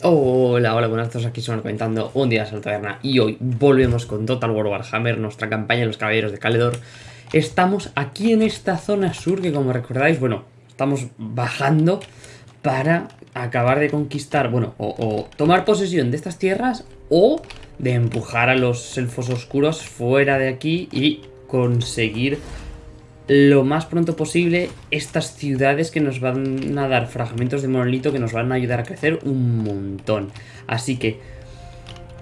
Hola, hola, buenas tardes, aquí son comentando un día de taberna y hoy volvemos con Total War Warhammer, nuestra campaña de los caballeros de Caledor. Estamos aquí en esta zona sur que como recordáis, bueno, estamos bajando para acabar de conquistar, bueno, o tomar posesión de estas tierras o de empujar a los elfos oscuros fuera de aquí y conseguir lo más pronto posible estas ciudades que nos van a dar fragmentos de monolito que nos van a ayudar a crecer un montón. Así que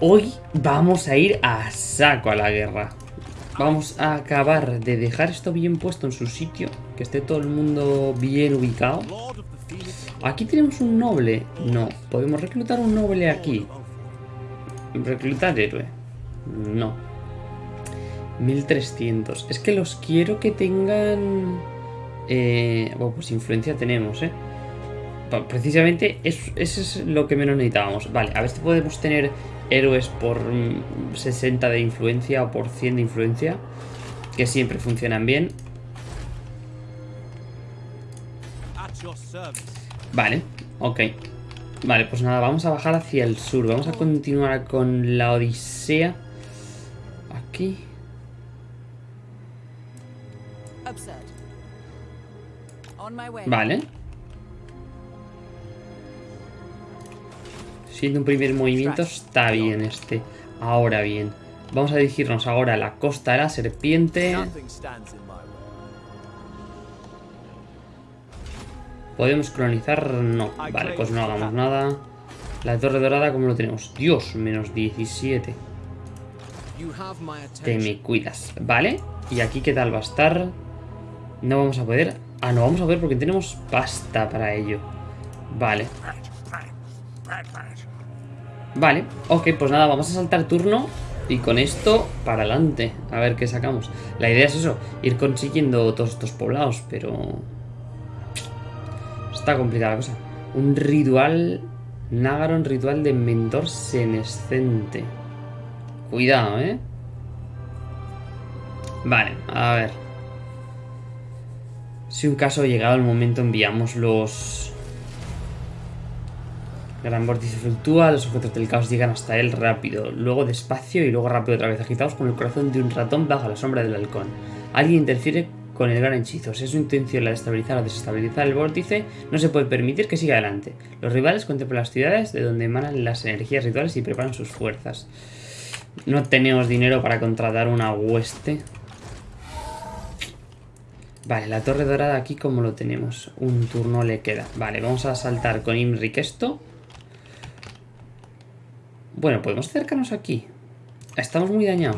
hoy vamos a ir a saco a la guerra. Vamos a acabar de dejar esto bien puesto en su sitio, que esté todo el mundo bien ubicado. Aquí tenemos un noble. No, podemos reclutar un noble aquí. Reclutar héroe. No. 1300. Es que los quiero que tengan... Eh, bueno, pues influencia tenemos, ¿eh? Precisamente eso, es lo que menos necesitábamos. Vale, a ver si podemos tener héroes por 60 mm, de influencia o por 100 de influencia. Que siempre funcionan bien. Vale, ok. Vale, pues nada, vamos a bajar hacia el sur. Vamos a continuar con la Odisea. Aquí. Vale. Siendo un primer movimiento está bien este. Ahora bien. Vamos a dirigirnos ahora a la costa de la serpiente. ¿Podemos colonizar? No. Vale, pues no hagamos nada. La torre dorada, ¿cómo lo tenemos? Dios, menos 17. Te me cuidas. Vale. ¿Y aquí qué tal va a estar? No vamos a poder... Ah, no vamos a ver porque tenemos pasta para ello. Vale. Vale, ok, pues nada, vamos a saltar turno y con esto para adelante. A ver qué sacamos. La idea es eso, ir consiguiendo todos estos poblados, pero... Está complicada la cosa. Un ritual... Nagaron ritual de mentor senescente. Cuidado, ¿eh? Vale, a ver. Si un caso llegado el momento enviamos los... Gran vórtice fluctúa, los objetos del caos llegan hasta él rápido, luego despacio y luego rápido otra vez, agitados con el corazón de un ratón bajo la sombra del halcón. Alguien interfiere con el gran hechizo. Si es su intención la de estabilizar o desestabilizar el vórtice, no se puede permitir que siga adelante. Los rivales contemplan las ciudades de donde emanan las energías rituales y preparan sus fuerzas. No tenemos dinero para contratar una hueste. Vale, la torre dorada aquí como lo tenemos. Un turno le queda. Vale, vamos a saltar con Imric esto. Bueno, podemos acercarnos aquí. Estamos muy dañados.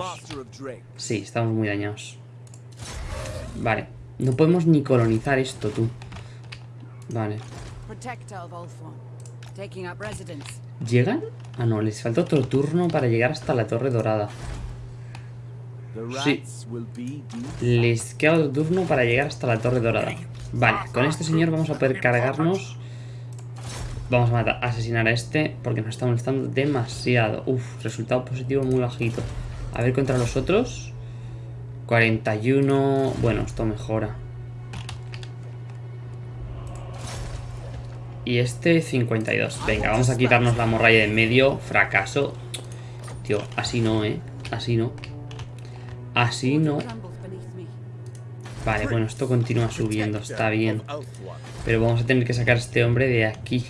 Sí, estamos muy dañados. Vale, no podemos ni colonizar esto, tú. Vale. ¿Llegan? Ah, no, les falta otro turno para llegar hasta la torre dorada. Sí. Les queda otro turno para llegar hasta la torre dorada. Vale, con este señor vamos a poder cargarnos. Vamos a matar, asesinar a este porque nos está molestando demasiado. Uf, resultado positivo muy bajito. A ver contra los otros. 41... Bueno, esto mejora. Y este 52. Venga, vamos a quitarnos la morralla de en medio. Fracaso. Tío, así no, ¿eh? Así no. Así no. Vale, bueno, esto continúa subiendo, está bien. Pero vamos a tener que sacar a este hombre de aquí.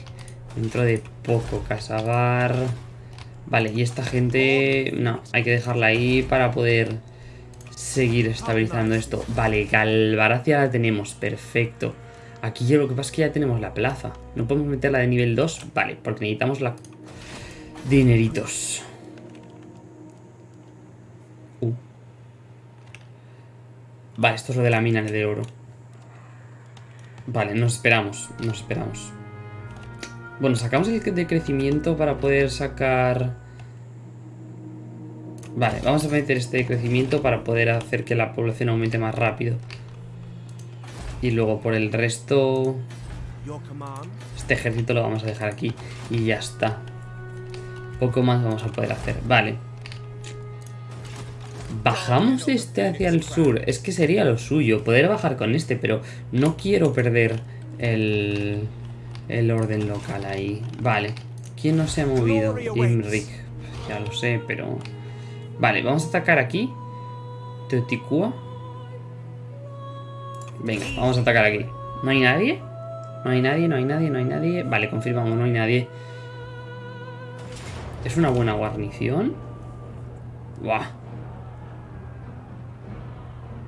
Dentro de poco, Casabar. Vale, y esta gente... No, hay que dejarla ahí para poder seguir estabilizando esto. Vale, Galvaracia la tenemos, perfecto. Aquí yo lo que pasa es que ya tenemos la plaza. ¿No podemos meterla de nivel 2? Vale, porque necesitamos la... Dineritos. Vale, esto es lo de la mina de oro. Vale, nos esperamos, nos esperamos. Bueno, sacamos el de crecimiento para poder sacar... Vale, vamos a meter este de crecimiento para poder hacer que la población aumente más rápido. Y luego por el resto... Este ejército lo vamos a dejar aquí y ya está. Poco más vamos a poder hacer. Vale. Bajamos este hacia el sur. Es que sería lo suyo, poder bajar con este, pero no quiero perder el, el orden local ahí. Vale. ¿Quién no se ha movido? Imrik. Ya lo sé, pero... Vale, vamos a atacar aquí. Teoticua. Venga, vamos a atacar aquí. ¿No hay nadie? No hay nadie, no hay nadie, no hay nadie. Vale, confirmamos, no hay nadie. ¿Es una buena guarnición? Buah.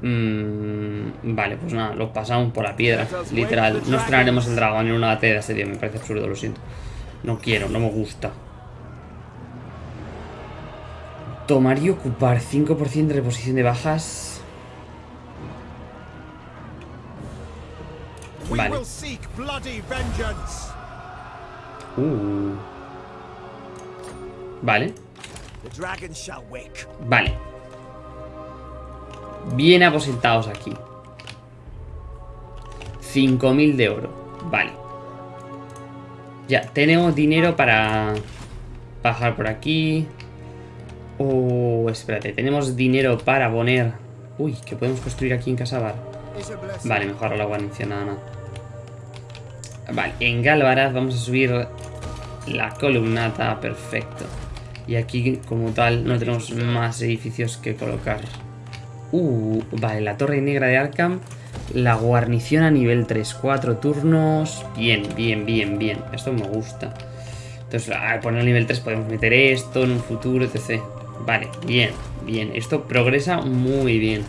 Mm, vale, pues nada, lo pasamos por la piedra, literal. No estrenaremos el dragón en una batalla de asedio, me parece absurdo, lo siento. No quiero, no me gusta. Tomar y ocupar 5% de reposición de bajas. Vale. Uh. Vale. Vale. Bien aposentados aquí. 5.000 de oro. Vale. Ya, tenemos dinero para bajar por aquí. Oh, espérate. Tenemos dinero para poner... Uy, que podemos construir aquí en Casabar. Vale, mejor la guarnición, nada, nada. Vale, en Galvaraz vamos a subir la columnata, perfecto. Y aquí, como tal, no tenemos más edificios que colocar. Uh, vale, la torre negra de Arkham. La guarnición a nivel 3, 4 turnos. Bien, bien, bien, bien. Esto me gusta. Entonces, al poner nivel 3 podemos meter esto en un futuro, etc. Vale, bien, bien. Esto progresa muy bien.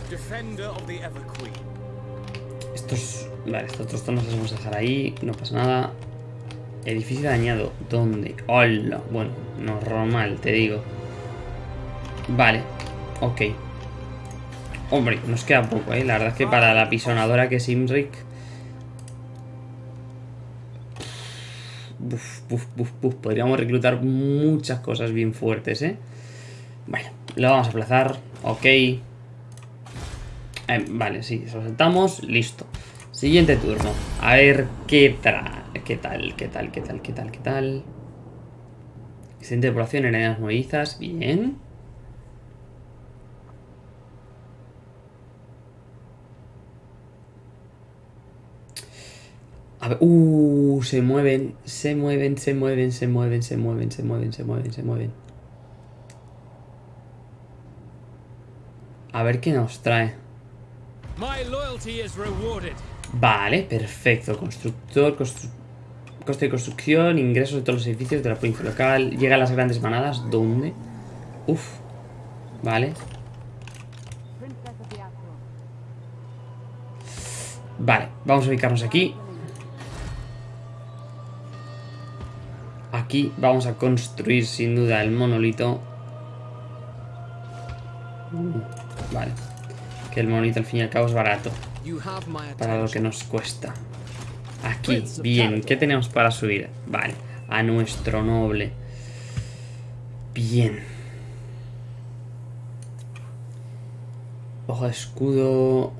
Estos... Vale, estos otros tonos los vamos a dejar ahí. No pasa nada. Edificio dañado. ¿Dónde? ¡Hola! Bueno, normal, te digo. Vale. Ok. Hombre, nos queda poco, ¿eh? La verdad es que para la pisonadora que es Imric... Podríamos reclutar muchas cosas bien fuertes, ¿eh? Bueno, lo vamos a aplazar. Ok. Eh, vale, sí, saltamos. Listo. Siguiente turno. A ver qué tal. ¿Qué tal? ¿Qué tal? ¿Qué tal? ¿Qué tal? ¿Qué tal? Excelente población en arenas movedizas. Bien. A ver, uh, se mueven, se mueven, se mueven, se mueven, se mueven, se mueven, se mueven, se mueven. A ver qué nos trae. Vale, perfecto. Constructor, constructor Coste de construcción, ingresos de todos los edificios de la provincia local. Llega a las grandes manadas. ¿Dónde? Uf. Vale. Vale, vamos a ubicarnos aquí. Aquí vamos a construir sin duda el monolito. Vale. Que el monolito al fin y al cabo es barato. Para lo que nos cuesta. Aquí, bien. ¿Qué tenemos para subir? Vale, a nuestro noble. Bien. Ojo de escudo.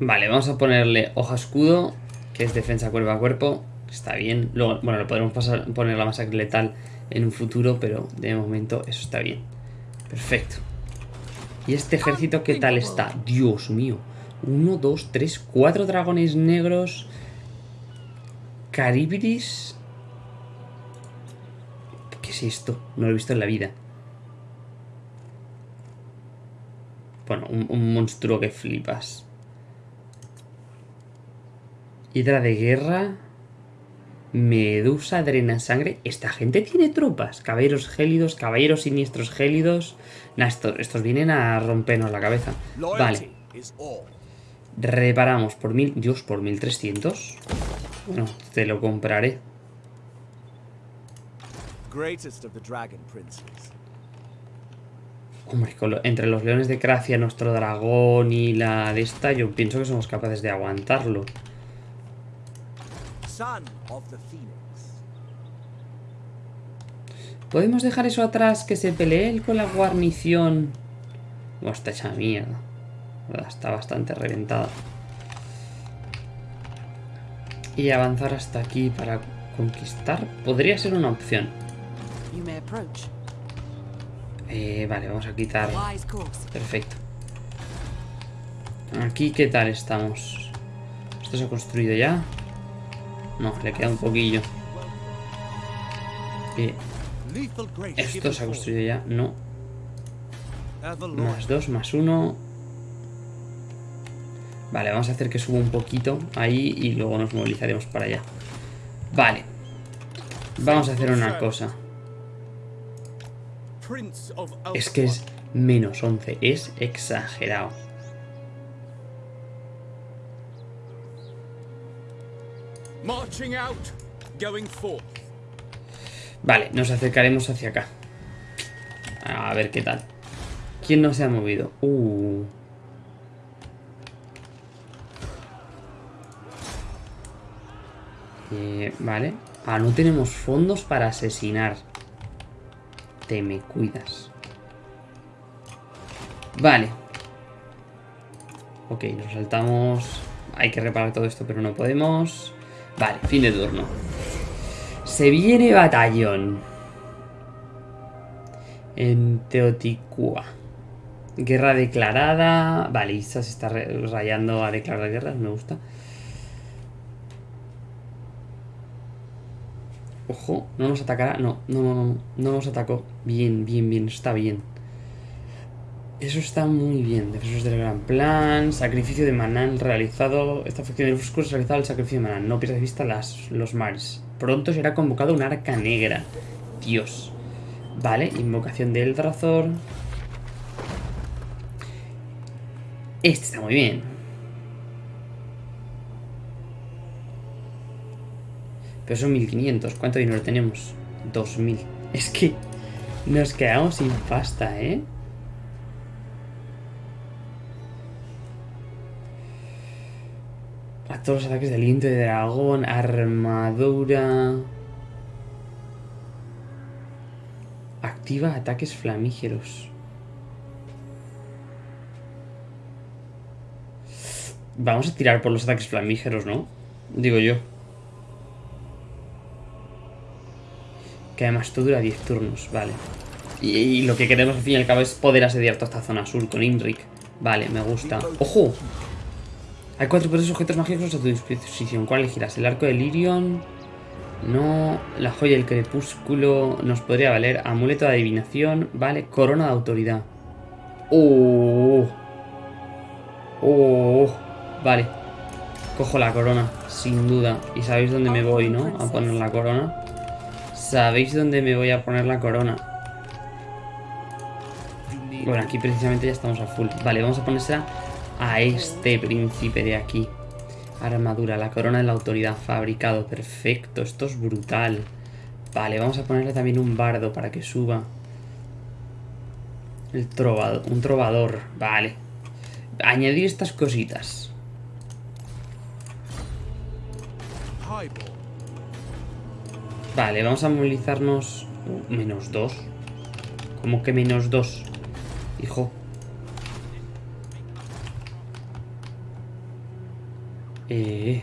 Vale, vamos a ponerle hoja escudo, que es defensa cuerpo a cuerpo. Está bien. Luego, bueno, lo podremos pasar, poner la masacre letal en un futuro, pero de momento eso está bien. Perfecto. ¿Y este ejército qué tal está? Dios mío. Uno, dos, tres, cuatro dragones negros. Caribris. ¿Qué es esto? No lo he visto en la vida. Bueno, un, monstruo que flipas. Hidra de guerra. Medusa, drena sangre. Esta gente tiene tropas. Caballeros gélidos, caballeros siniestros gélidos. estos, estos vienen a rompernos la cabeza. Vale. Reparamos por mil... Dios, por 1300. Bueno, te lo compraré. Hombre, entre los leones de Cracia, nuestro dragón y la de esta, yo pienso que somos capaces de aguantarlo. ¿Podemos dejar eso atrás? Que se pelee con la guarnición. Oh, está hecha mierda. Está bastante reventada. Y avanzar hasta aquí para conquistar podría ser una opción. Eh, vale, vamos a quitar... Perfecto. Aquí, ¿qué tal estamos? Esto se ha construido ya. No, le queda un poquillo. Esto se ha construido ya. No. Más dos, más uno. Vale, vamos a hacer que suba un poquito ahí y luego nos movilizaremos para allá. Vale. Vamos a hacer una cosa. Es que es menos 11. Es exagerado. Vale, nos acercaremos hacia acá. A ver qué tal. ¿Quién no se ha movido? Uh. Eh, vale. Ah, no tenemos fondos para asesinar. Te me cuidas. Vale. Ok, nos saltamos. Hay que reparar todo esto, pero no podemos. Vale, fin de turno. Se viene batallón. En Teoticua. Guerra declarada. Vale, se está rayando a declarar guerras, me gusta. Ojo, no nos atacará. No, no, no, no. No nos atacó. Bien, bien, bien. Está bien. Eso está muy bien. Defensores del gran plan. Sacrificio de Manán realizado. Esta facción de los ha realizado el sacrificio de Manán. No pierdas de vista las, los mares. Pronto será convocado un arca negra. Dios. Vale, invocación de Eldrathor. Este está muy bien. Pero son 1500. ¿Cuánto dinero tenemos? 2000. Es que nos quedamos sin pasta, ¿eh? Todos los ataques de aliento de dragón, armadura... Activa ataques flamígeros. Vamos a tirar por los ataques flamígeros, ¿no? Digo yo. Que además esto dura 10 turnos, vale. Y, lo que queremos al fin y al cabo es poder asediar toda esta zona sur con Imric. Vale, me gusta. ¡Ojo! Hay cuatro poderosos objetos mágicos a tu disposición. ¿Cuál elegirás? El arco de Lirion. No. La joya del crepúsculo. Nos podría valer. Amuleto de adivinación. Vale. Corona de autoridad. ¡Oh! ¡Oh! Vale. Cojo la corona, sin duda. Y sabéis dónde me voy, ¿no? A poner la corona. Sabéis dónde me voy a poner la corona. Bueno, aquí precisamente ya estamos a full. Vale, vamos a ponérsela a este príncipe de aquí. Armadura, la corona de la autoridad, fabricado, perfecto, esto es brutal. Vale, vamos a ponerle también un bardo para que suba. El trovador, un trovador, vale. Añadir estas cositas. Vale, vamos a movilizarnos... Uh, menos dos. ¿Cómo que menos dos? Hijo. Eh,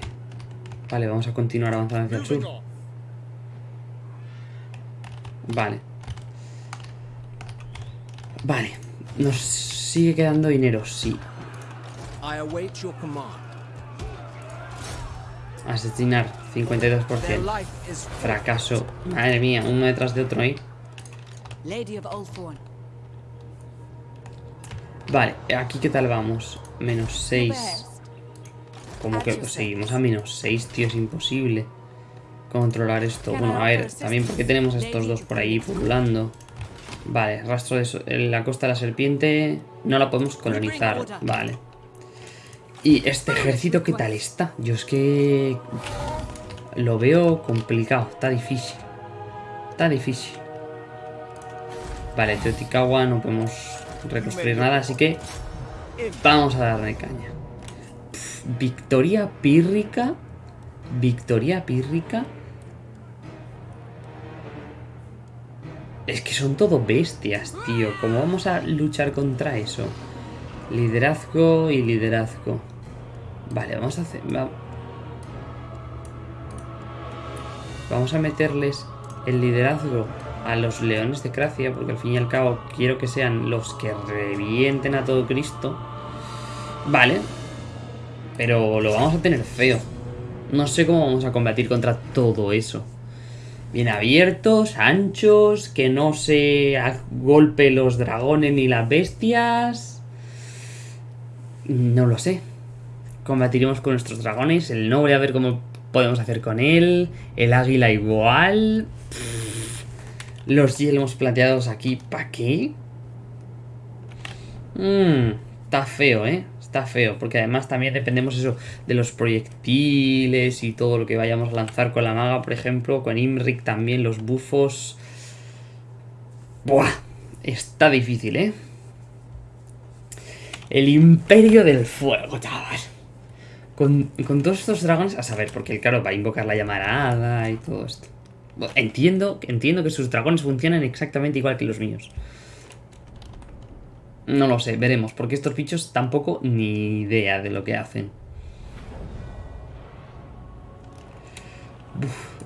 vale, vamos a continuar avanzando hacia el sur. Vale. Vale. Nos sigue quedando dinero, sí. Asesinar, 52%. Fracaso. Madre mía, uno detrás de otro ahí. Vale, aquí qué tal vamos. Menos 6. Como que seguimos a menos 6, tío, es imposible controlar esto. Bueno, a ver, también porque tenemos a estos dos por ahí pululando. Vale, rastro de la costa de la serpiente no la podemos colonizar. Vale. ¿Y este ejército qué tal está? Yo es que... Lo veo complicado, está difícil. Está difícil. Vale, Teotihuacán no podemos reconstruir nada, así que... Vamos a darle caña. Victoria pírrica. Victoria pírrica. Es que son todo bestias, tío. ¿Cómo vamos a luchar contra eso? Liderazgo y liderazgo. Vale, vamos a hacer... Vamos a meterles el liderazgo a los leones de Cracia, porque al fin y al cabo quiero que sean los que revienten a todo Cristo. Vale. Pero lo vamos a tener feo. No sé cómo vamos a combatir contra todo eso. Bien abiertos, anchos, que no se golpe los dragones ni las bestias. No lo sé. Combatiremos con nuestros dragones. El noble a ver cómo podemos hacer con él. El águila igual. Los yelmos plateados aquí, ¿para qué? Mmm, está feo, ¿eh? Está feo, porque además también dependemos eso de los proyectiles y todo lo que vayamos a lanzar con la maga, por ejemplo, con Imric también, los bufos. Buah, está difícil, ¿eh? El imperio del fuego, chaval. Con, con todos estos dragones, a saber, porque claro, va a invocar la llamarada y todo esto. Entiendo, entiendo que sus dragones funcionan exactamente igual que los míos. No lo sé, veremos, porque estos bichos tampoco ni idea de lo que hacen.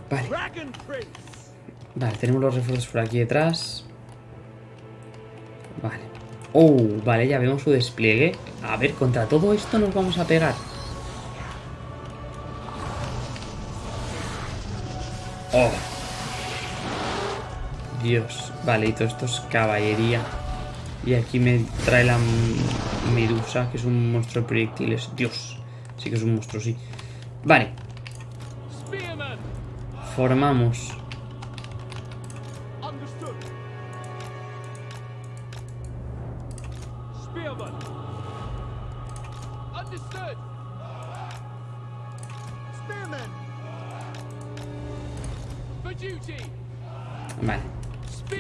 vale. Vale, tenemos los refuerzos por aquí detrás. Vale. Oh, vale, ya vemos su despliegue. A ver, contra todo esto nos vamos a pegar. Oh. Dios. Vale, y todo esto es caballería. Y aquí me trae la Medusa, que es un monstruo de proyectiles. Dios. Sí que es un monstruo, sí. Vale. Formamos.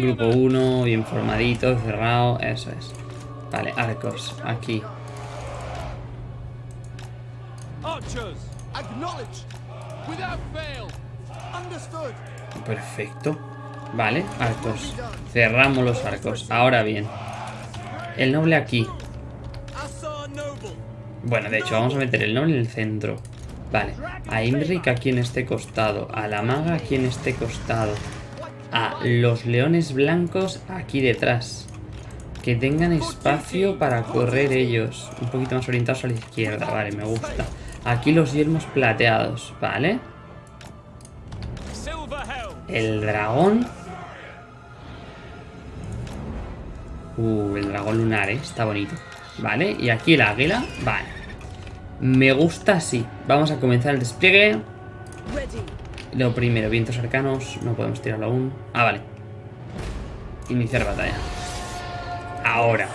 Grupo 1, bien formadito, cerrado, eso es. Vale, arcos, aquí. Perfecto. Vale, arcos. Cerramos los arcos. Ahora bien. El noble aquí. Bueno, de hecho, vamos a meter el noble en el centro. Vale. A Imric aquí en este costado. A la maga aquí en este costado a los leones blancos aquí detrás. Que tengan espacio para correr ellos. Un poquito más orientados a la izquierda. Vale, me gusta. Aquí los yelmos plateados, ¿vale? El dragón. Uh, el dragón lunar, ¿eh? Está bonito. Vale, y aquí el águila. Vale. Me gusta así. Vamos a comenzar el despliegue. Lo primero, vientos arcanos. No podemos tirarlo aún. Ah, vale. Iniciar batalla. Ahora.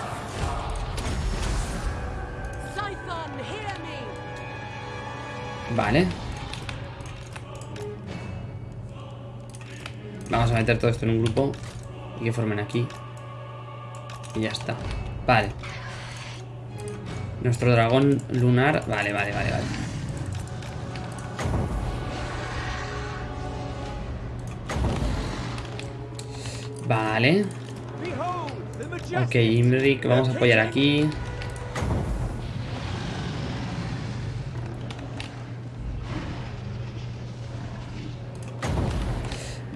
Vale. Vamos a meter todo esto en un grupo. Y que formen aquí. Y ya está. Vale. Nuestro dragón lunar. Vale, vale, vale, vale. Vale. Ok, Imric, vamos a apoyar aquí.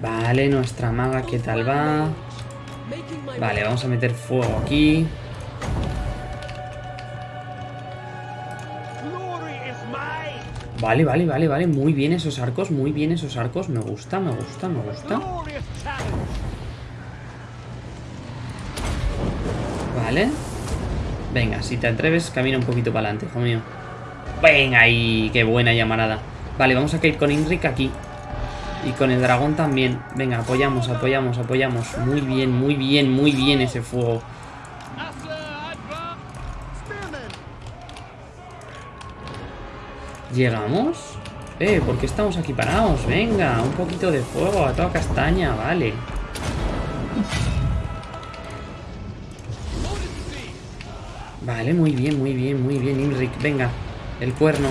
Vale, nuestra maga, ¿qué tal va? Vale, vamos a meter fuego aquí. Vale, vale, vale, vale. Muy bien esos arcos, muy bien esos arcos. Me gusta, me gusta, me gusta. Vale. Venga, si te atreves, camina un poquito para adelante, hijo mío. Venga ahí, qué buena llamarada. Vale, vamos a caer con Inric aquí. Y con el dragón también. Venga, apoyamos, apoyamos, apoyamos. Muy bien, muy bien, muy bien ese fuego. ¿Llegamos? Eh, ¿por qué estamos aquí parados? Venga, un poquito de fuego a toda castaña, vale. Vale, muy bien, muy bien, muy bien, Imric. Venga, el cuerno.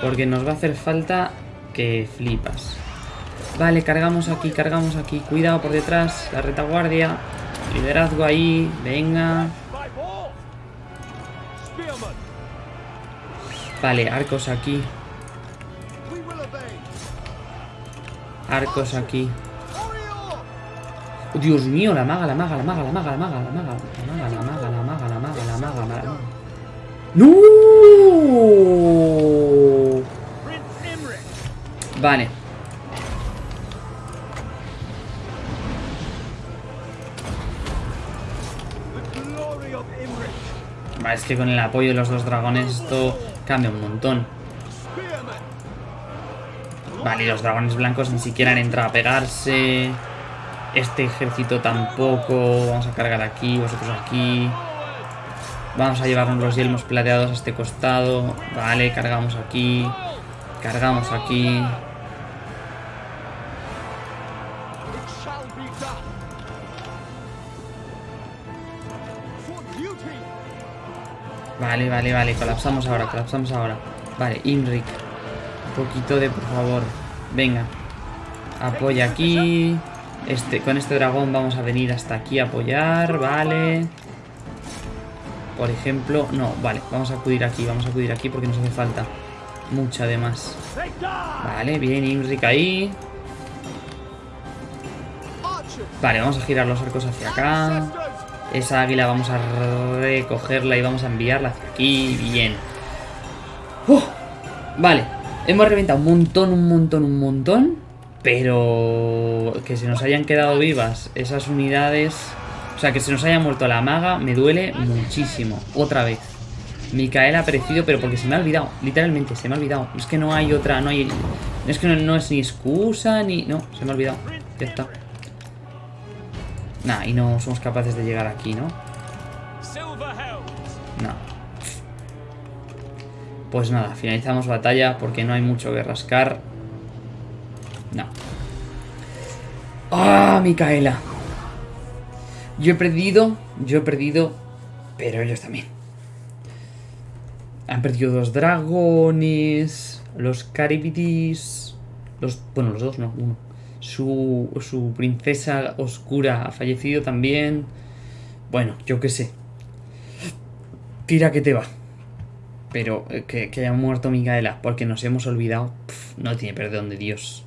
Porque nos va a hacer falta que flipas. Vale, cargamos aquí, cargamos aquí. Cuidado por detrás, la retaguardia. Liderazgo ahí, venga. Vale, arcos aquí. Arcos aquí. Dios mío, la maga, la maga, la maga, la maga, la maga, la maga, la maga, la maga, la maga, la maga, la maga, la maga. ¡No! Vale. Vale, es que con el apoyo de los dos dragones esto cambia un montón. Vale, y los dragones blancos ni siquiera han entrado a pegarse. Este ejército tampoco. Vamos a cargar aquí, vosotros aquí. Vamos a llevarnos los yelmos plateados a este costado. Vale, cargamos aquí. Cargamos aquí. Vale, vale, vale. Colapsamos ahora, colapsamos ahora. Vale, Imric. Un poquito de, por favor. Venga. Apoya aquí. Este, con este dragón vamos a venir hasta aquí a apoyar. Vale. Por ejemplo, no, vale, vamos a acudir aquí, vamos a acudir aquí porque nos hace falta mucha además. Vale, bien, Imric ahí. Vale, vamos a girar los arcos hacia acá. Esa águila vamos a recogerla y vamos a enviarla hacia aquí. Bien. Vale, hemos reventado un montón, un montón, un montón. Pero que se nos hayan quedado vivas esas unidades o sea, que se nos haya muerto la maga me duele muchísimo. Otra vez. Micael ha aparecido, pero porque se me ha olvidado. Literalmente, se me ha olvidado. Es que no hay otra, no hay... Es que no, es ni excusa, ni... No, se me ha olvidado. Ya está. Nah, y no somos capaces de llegar aquí, ¿no? No. Pues nada, finalizamos batalla porque no hay mucho que rascar. ¡Ah, Micaela! Yo he perdido, yo he perdido, pero ellos también. Han perdido dos dragones, los Caribitis, los, bueno, los dos no, uno. Su, su princesa oscura ha fallecido también. Bueno, yo qué sé. Tira que te va. Pero eh, que, haya muerto Micaela porque nos hemos olvidado. no tiene perdón de Dios.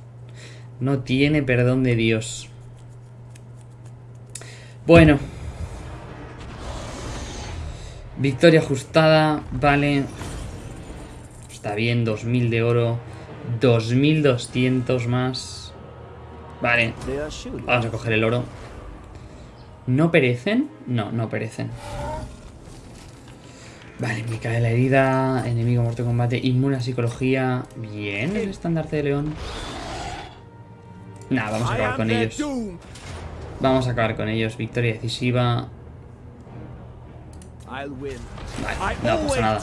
No tiene perdón de Dios. Bueno. Victoria ajustada, vale. Está bien, 2000 de oro. 2200 más. Vale. Vamos a coger el oro. ¿No perecen? No, no perecen. Vale, me cae la herida. Enemigo muerto en combate. Inmune psicología. Bien, el estandarte de león. Nada, vamos a acabar con ellos. Vamos a acabar con ellos. Victoria decisiva. Vale, no pasa nada.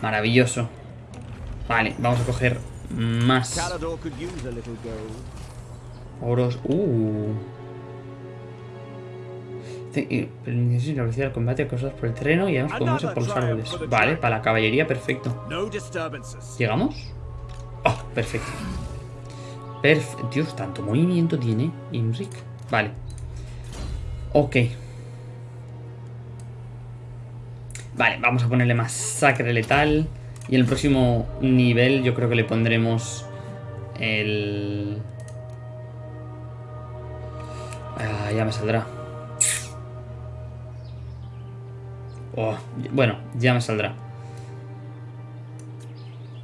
Maravilloso. Vale, vamos a coger más. Oros. Uh. Necesito la velocidad del combate cosas por el terreno y además podemos ir por los árboles. Vale, para la caballería, perfecto. ¿Llegamos? Oh, perfecto. Perfecto. Dios, tanto movimiento tiene Imric. Vale. Ok. Vale, vamos a ponerle masacre letal. Y el próximo nivel yo creo que le pondremos el... Ah, ya me saldrá. Oh, bueno, ya me saldrá.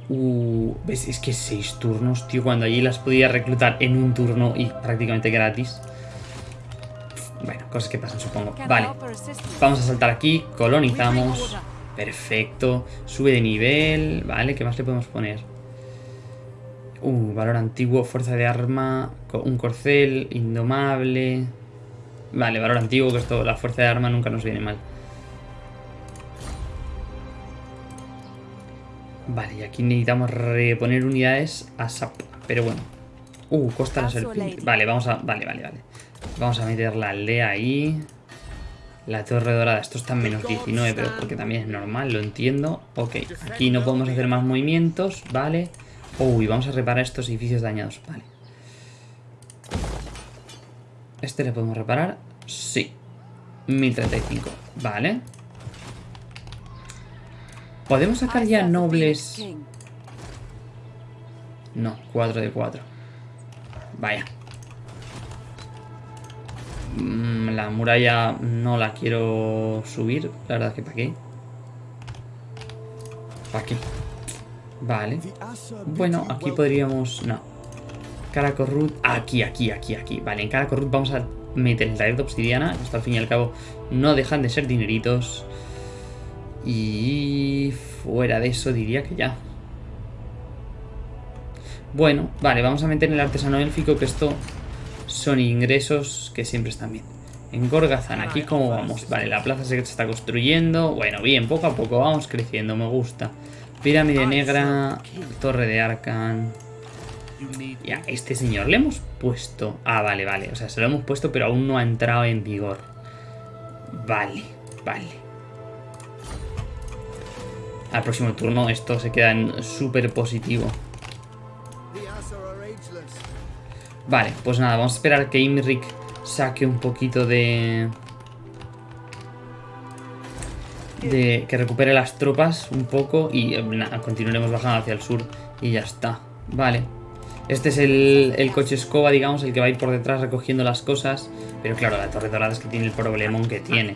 Uh. Es que seis turnos, tío. Cuando allí las podía reclutar en un turno y prácticamente gratis. Cosas que pasan, supongo. Vale. Vamos a saltar aquí. Colonizamos. Perfecto. Sube de nivel. Vale, ¿qué más le podemos poner? Uh, valor antiguo, fuerza de arma, un corcel, indomable. Vale, valor antiguo, que esto, la fuerza de arma nunca nos viene mal. Vale, y aquí necesitamos reponer unidades a SAP. Pero bueno. Uh, costa la serpiente. Vale, vamos a... Vale, vale, vale. Vamos a meter la aldea ahí. La torre dorada. Esto está en menos 19, pero porque también es normal, lo entiendo. Ok, aquí no podemos hacer más movimientos, vale. Uy, vamos a reparar estos edificios dañados, vale. ¿Este le podemos reparar? Sí. 1035, vale. ¿Podemos sacar ya nobles? No, 4 de 4. Vaya. Mm, la muralla no la quiero subir, la verdad que para qué. ¿Para qué? Vale. Bueno, aquí podríamos... No. Caracorrut. Aquí, aquí, aquí, aquí. Vale, en Caracorrut vamos a meter el taller de obsidiana. Esto al fin y al cabo no dejan de ser dineritos. Y fuera de eso diría que ya. Bueno, vale, vamos a meter el artesano élfico que esto son ingresos que siempre están bien. En Gorgazan, aquí cómo vamos. Vale, la plaza se está construyendo. Bueno, bien, poco a poco vamos creciendo, me gusta. Pirámide negra, torre de Arcan. Ya, este señor le hemos puesto... Ah, vale, vale. O sea, se lo hemos puesto, pero aún no ha entrado en vigor. Vale, vale. Al próximo turno esto se queda en súper positivo. Vale, pues nada, vamos a esperar que Imrik saque un poquito de... De que recupere las tropas un poco y eh, continuaremos bajando hacia el sur y ya está. Vale. Este es el, el, coche escoba, digamos, el que va a ir por detrás recogiendo las cosas. Pero claro, la torre dorada es que tiene el problemón que tiene.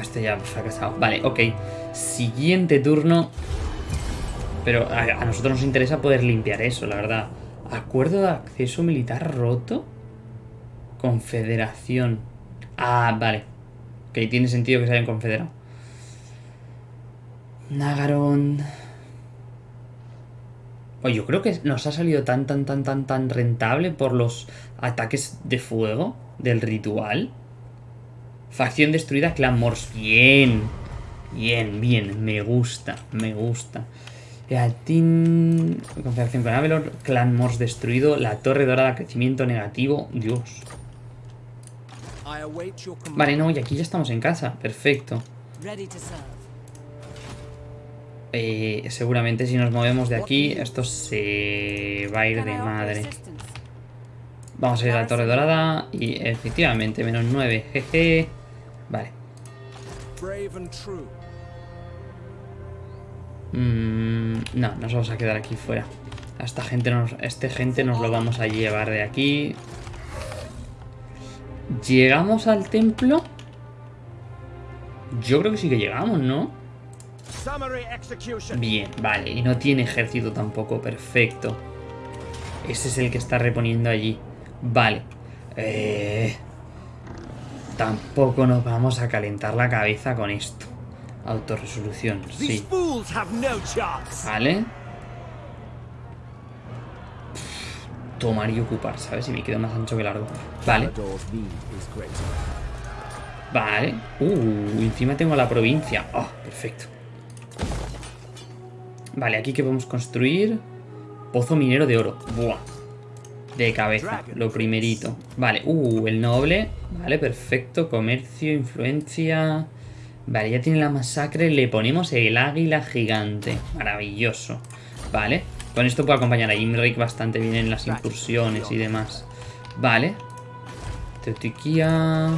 Este ya fracasado. Vale, ok. Siguiente turno. Pero a nosotros nos interesa poder limpiar eso, la verdad. Acuerdo de acceso militar roto. Confederación. Ah, vale. Ok, tiene sentido que se hayan confederado. Nagaron. Oye, yo creo que nos ha salido tan, tan, tan, tan, tan rentable por los ataques de fuego del ritual. Facción destruida, Clan. Bien. Bien, bien. Me gusta, me gusta. Team... Confederación con Avelor. Clan Mors destruido. La Torre Dorada, crecimiento negativo. Dios. Vale, no, y aquí ya estamos en casa. Perfecto. Eh, seguramente si nos movemos de aquí, esto se va a ir de madre. Vamos a ir a la Torre Dorada y efectivamente, menos 9, jeje. Vale. Mm, no, nos vamos a quedar aquí fuera. A esta gente nos, este gente nos lo vamos a llevar de aquí. ¿Llegamos al templo? Yo creo que sí que llegamos, ¿no? Bien, vale. Y no tiene ejército tampoco. Perfecto. Ese es el que está reponiendo allí. Vale. Eh, tampoco nos vamos a calentar la cabeza con esto. Autoresolución, sí. Vale. tomar y ocupar, ¿sabes? Y me quedo más ancho que largo. Vale. Vale. Uh, encima tengo la provincia. Oh, perfecto. Vale, aquí que podemos construir. Pozo minero de oro. Buah. De cabeza, lo primerito. Vale, uh, el noble. Vale, perfecto. Comercio, influencia. Vale, ya tiene la masacre. Le ponemos el águila gigante. Maravilloso. Vale. Con esto puedo acompañar a Imrik bastante bien en las incursiones y demás. Vale. Teotiquía.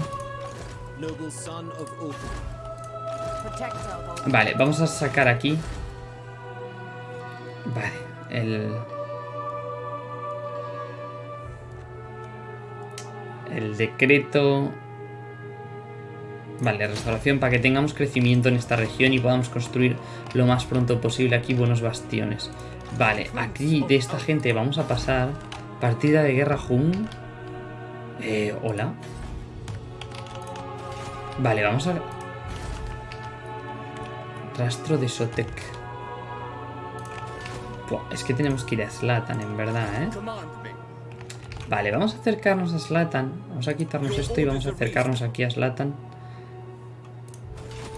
Vale, vamos a sacar aquí. Vale, el... El decreto... Vale, restauración para que tengamos crecimiento en esta región y podamos construir lo más pronto posible aquí buenos bastiones. Vale, aquí de esta gente vamos a pasar. Partida de guerra Jun. Eh, hola. Vale, vamos a... Rastro de Sotek. es que tenemos que ir a Slatan, en verdad, ¿eh? Vale, vamos a acercarnos a Slatan. Vamos a quitarnos esto y vamos a acercarnos aquí a Slatan.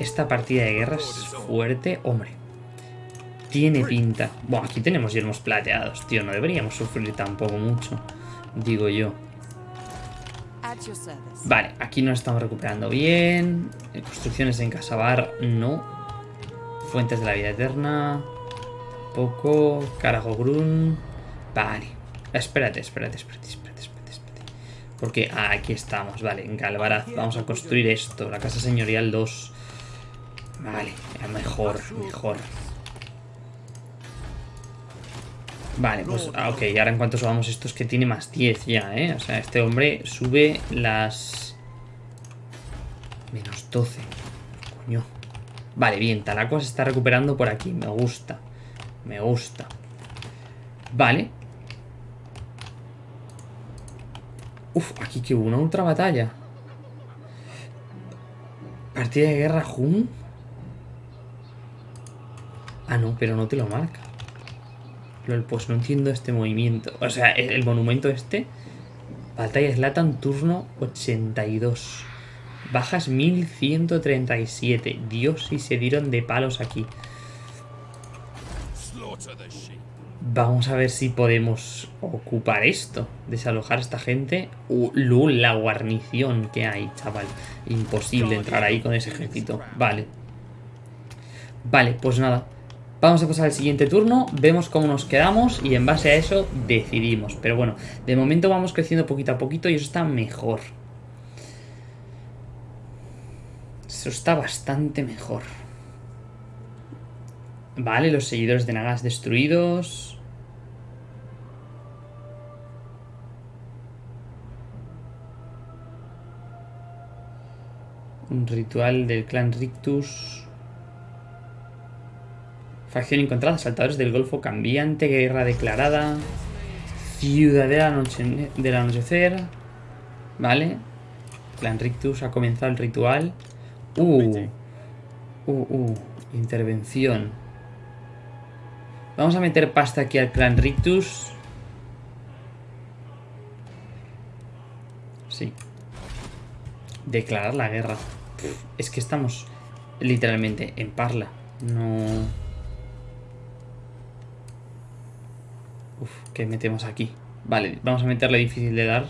Esta partida de guerra es fuerte. Hombre, tiene pinta. Bueno, aquí tenemos yermos plateados, tío. No deberíamos sufrir tampoco mucho, digo yo. Vale, aquí nos estamos recuperando bien. Construcciones en Casabar, no. Fuentes de la vida eterna. Poco. Carajo Grun. Vale. Espérate, espérate, espérate, espérate, espérate, espérate. Porque aquí estamos, vale, en Calvaraz. Vamos a construir esto. La casa señorial 2. Vale, mejor, mejor. Vale, pues ah, ok, ahora en cuanto subamos esto es que tiene más 10 ya, ¿eh? O sea, este hombre sube las... Menos 12. Coño. Vale, bien, Talacua se está recuperando por aquí. Me gusta. Me gusta. Vale. Uf, aquí que hubo una ultra batalla. Partida de guerra Jun. Ah, no, pero no te lo marca. Pues no entiendo este movimiento. O sea, el monumento este. Batalla Slatan, turno 82. Bajas 1137. Dios, si se dieron de palos aquí. Vamos a ver si podemos ocupar esto. Desalojar a esta gente. Uh, la guarnición que hay, chaval. Imposible entrar ahí con ese ejército. Vale. Vale, pues nada. Vamos a pasar al siguiente turno, vemos cómo nos quedamos y en base a eso decidimos. Pero bueno, de momento vamos creciendo poquito a poquito y eso está mejor. Eso está bastante mejor. Vale, los seguidores de Nagas destruidos. Un ritual del clan Rictus. Facción encontrada, saltadores del Golfo cambiante, guerra declarada. Ciudadela noche, del anochecer. Vale. Clan Rictus ha comenzado el ritual. Uh. Uh, uh. Intervención. Vamos a meter pasta aquí al clan Rictus. Sí. Declarar la guerra. Es que estamos literalmente en parla. No... ¿qué metemos aquí? Vale, vamos a meterle difícil de dar.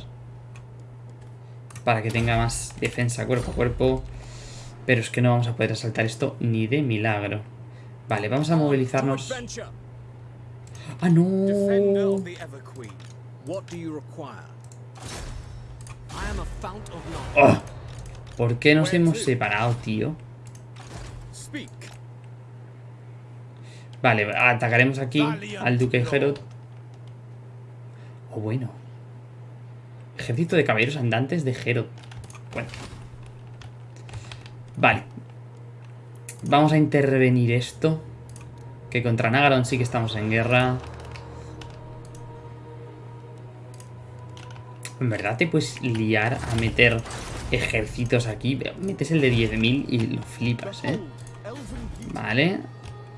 Para que tenga más defensa cuerpo a cuerpo. Pero es que no vamos a poder asaltar esto ni de milagro. Vale, vamos a movilizarnos. ¡Ah, no! ¡Oh! ¿Por qué nos hemos separado, tío? Vale, atacaremos aquí al Duque Herod. Oh, bueno. Ejército de caballeros andantes de Herod. Bueno. Vale. Vamos a intervenir esto. Que contra Nagaron sí que estamos en guerra. En verdad te puedes liar a meter ejércitos aquí. Metes el de 10.000 y lo flipas, ¿eh? Vale.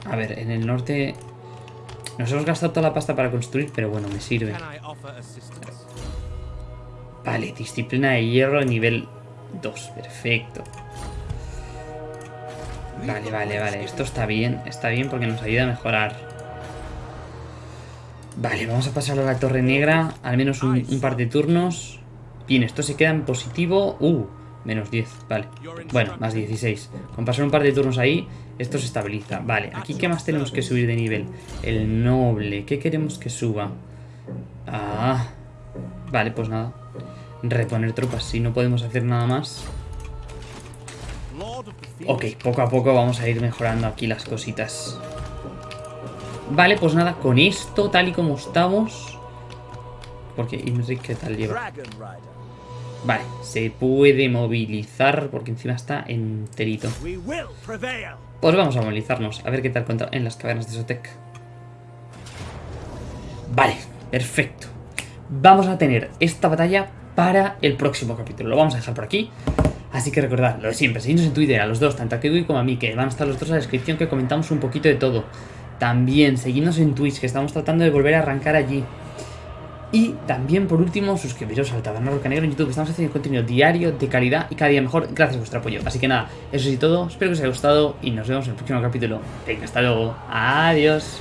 A ver, en el norte nos hemos gastado toda la pasta para construir, pero bueno, me sirve. Vale, disciplina de hierro nivel 2. Perfecto. Vale, vale, vale. Esto está bien. Está bien porque nos ayuda a mejorar. Vale, vamos a pasar a la torre negra. Al menos un, un par de turnos. Bien, esto se queda en positivo. Uh, menos 10. Vale. Bueno, más 16. Con pasar un par de turnos ahí, esto se estabiliza. Vale, aquí ¿qué más tenemos que subir de nivel? El noble. ¿Qué queremos que suba? Ah. Vale, pues nada. Reponer tropas. Si no podemos hacer nada más. Ok, poco a poco vamos a ir mejorando aquí las cositas. Vale, pues nada, con esto, tal y como estamos... Porque Imric, ¿qué tal lleva? Vale, se puede movilizar porque encima está enterito. Pues vamos a movilizarnos, a ver qué tal contra en las cavernas de Sotek. Vale, perfecto. Vamos a tener esta batalla para el próximo capítulo. Lo vamos a dejar por aquí. Así que recordad, lo de siempre, seguidnos en Twitter a los dos, tanto a Kiwi como a mí, que van a estar los dos en la descripción que comentamos un poquito de todo. También seguidnos en Twitch, que estamos tratando de volver a arrancar allí. Y también, por último, suscribiros al Taberna Roca Negro en YouTube. Estamos haciendo contenido diario, de calidad y cada día mejor gracias a vuestro apoyo. Así que nada, eso es todo. Espero que os haya gustado y nos vemos en el próximo capítulo. Venga, hasta luego. Adiós.